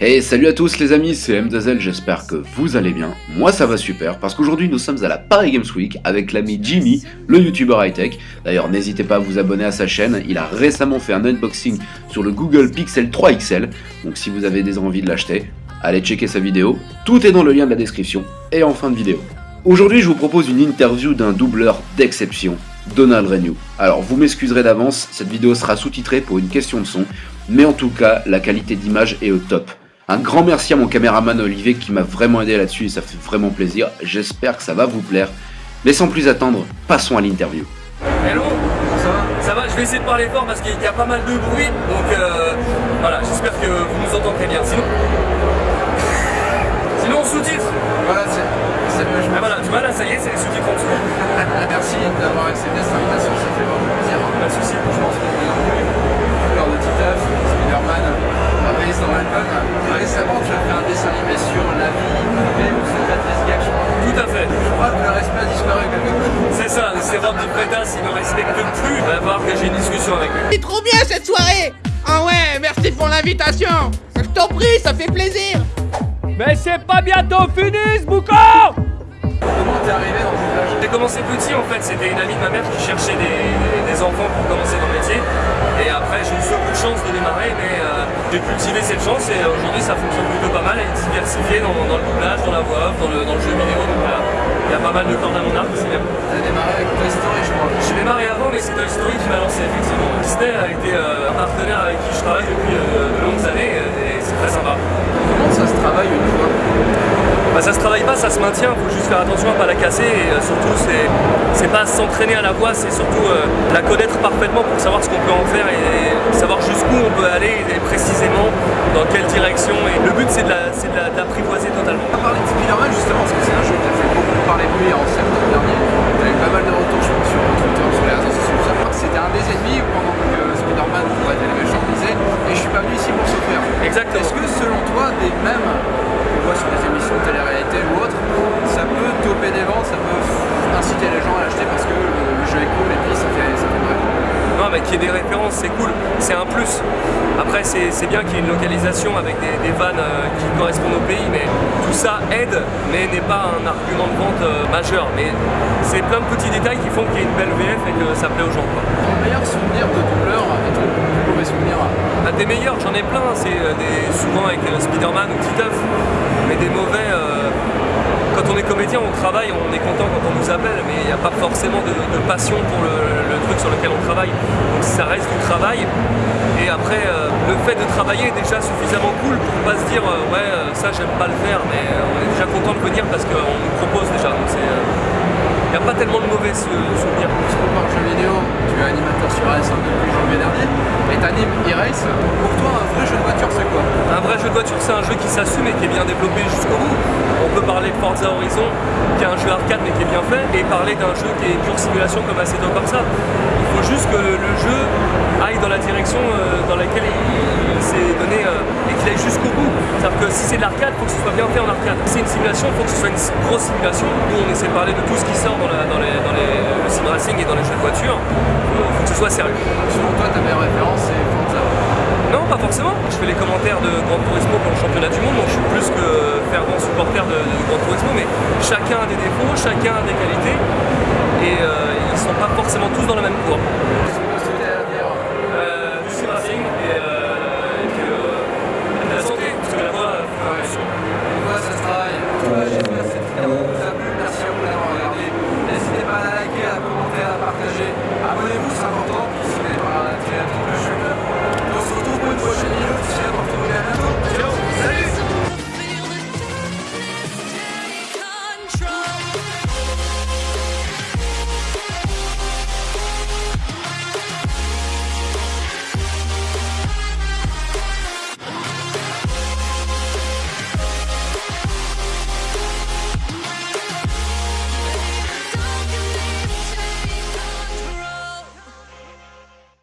Et salut à tous les amis, c'est MZL, j'espère que vous allez bien. Moi ça va super, parce qu'aujourd'hui nous sommes à la Paris Games Week avec l'ami Jimmy, le youtubeur high-tech. D'ailleurs n'hésitez pas à vous abonner à sa chaîne, il a récemment fait un unboxing sur le Google Pixel 3 XL, donc si vous avez des envies de l'acheter, allez checker sa vidéo, tout est dans le lien de la description et en fin de vidéo. Aujourd'hui je vous propose une interview d'un doubleur d'exception, Donald Renew. Alors vous m'excuserez d'avance, cette vidéo sera sous-titrée pour une question de son, mais en tout cas la qualité d'image est au top. Un grand merci à mon caméraman Olivier qui m'a vraiment aidé là-dessus et ça fait vraiment plaisir, j'espère que ça va vous plaire. Mais sans plus attendre, passons à l'interview. Hello Ça va? Ça va, je vais essayer de parler fort parce qu'il y a pas mal de bruit, donc euh, voilà, j'espère que vous nous entendrez bien. Sinon, accepté cette invitation, ça fait vraiment plaisir. Pas de soucis. Je pense que vous avez Fleur de Titeuf, Spider-Man, Maurice dans l'album. Récemment, tu as fait un dessin animé sur la vie privée ou c'est Patrice Gag, je crois. Tout à fait. Je crois que le respect a disparu quelque part. C'est ça, c'est Rob de Pretas, il me respecte plus. On va voir que j'ai une discussion avec lui. C'est trop bien cette soirée Ah ouais, merci pour l'invitation Je t'en prie, ça fait plaisir Mais c'est pas bientôt fini ce boucan Comment t'es arrivé dans J'ai commencé petit en fait, c'était une amie de ma mère qui cherchait des, des enfants pour commencer dans le métier. Et après j'ai eu ce coup de chance de démarrer, mais euh, j'ai cultivé cette chance et aujourd'hui ça fonctionne plutôt pas mal, elle est diversifiée dans, dans le doublage, dans la voix off, dans le, dans le jeu vidéo. Donc voilà, il y a pas mal de cordes à mon arc, c'est bien. T'as démarré avec Toy Story, je crois. J'ai démarré avant, mais c'est Toy Story qui m'a lancé effectivement. Disney a été euh, un partenaire avec qui je travaille depuis euh, de longues années et c'est très sympa. Comment ça se travaille une fois Bah, ça se travaille pas, ça se maintient, faut juste faire attention à pas la casser et euh, surtout c'est pas s'entraîner à la voix, c'est surtout euh, la connaître parfaitement pour savoir ce qu'on peut en faire et savoir jusqu'où on peut aller et précisément dans quelle direction et le but c'est de la- c'est de la- de l'apprivoiser totalement. On va parler de Spider-Man justement, parce que c'est un jeu qui a fait beaucoup parler de lui en septembre dernier. T'as eu pas mal de retours, je pense, sur Twitter, sur les réseaux sociaux. C'était un des ennemis pendant que Spider-Man pourrait être les méchants disait, et je suis pas venu ici pour souffrir. Exactement. Est-ce que selon toi, des mêmes voit sur les émissions de télé-réalité ou autres, ça peut toper des ventes, ça peut inciter les gens à l'acheter parce que le, jeu est cool et puis ça fait, ça fait bref. Non mais qu'il y ait des références c'est cool, c'est un plus. Après c'est bien qu'il y ait une localisation avec des, des vannes euh, qui correspondent au pays, mais tout ça aide, mais n'est pas un argument de vente euh, majeur. Mais c'est plein de petits détails qui font qu'il y ait une belle VF et que ça plaît aux gens. quoi. Ton meilleur souvenir de doubleur et ton plus mauvais souvenir Bah, des meilleurs, j'en ai plein, c'est euh, souvent avec Spider-Man ou Titeuf, mais des mauvais. euh, quand on est comédien, on travaille, on est content quand on nous appelle, mais il n'y a pas forcément de, passion pour le, truc sur lequel on travaille. Donc ça reste du travail. Et après, euh, le fait de travailler est déjà suffisamment cool pour pas se dire euh, ouais ça j'aime pas le faire, mais on est déjà content de venir parce qu'on nous propose déjà. Il n'y a pas tellement de mauvais sou- souvenirs sur AS1 depuis janvier dernier, et t'animes E-Race. Pour toi, un vrai jeu de voiture, c'est quoi Un vrai jeu de voiture, c'est un jeu qui s'assume et qui est bien développé jusqu'au bout. On peut parler de Forza Horizon, qui est un jeu arcade mais qui est bien fait, et parler d'un jeu qui est pure simulation comme Assetto Corsa. Il faut juste que le, jeu aille dans la direction euh, dans laquelle il, s'est donné euh, et qu'il aille jusqu'au bout. C'est-à-dire que si c'est de l'arcade, il faut que ce soit bien fait en arcade. Si c'est une simulation, il faut que ce soit une grosse simulation. Nous, on essaie de parler de tout ce qui sort dans, les, les- le sim racing et dans les jeux de voiture. Il faut que ce soit sérieux. Selon toi, ta meilleure référence, c'est Forza. Non, pas Je fais les commentaires de Gran Turismo pour le championnat du monde, donc je suis plus que fervent supporter de, de Gran Turismo, mais chacun a des défauts, chacun a des qualités, et euh, ils sont pas forcément tous dans la même cour.